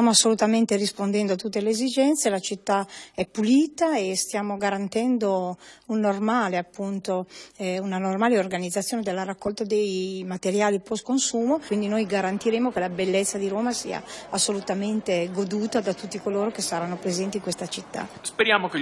Stiamo assolutamente rispondendo a tutte le esigenze, la città è pulita e stiamo garantendo un normale, appunto, eh, una normale organizzazione della raccolta dei materiali post consumo, quindi noi garantiremo che la bellezza di Roma sia assolutamente goduta da tutti coloro che saranno presenti in questa città. Speriamo che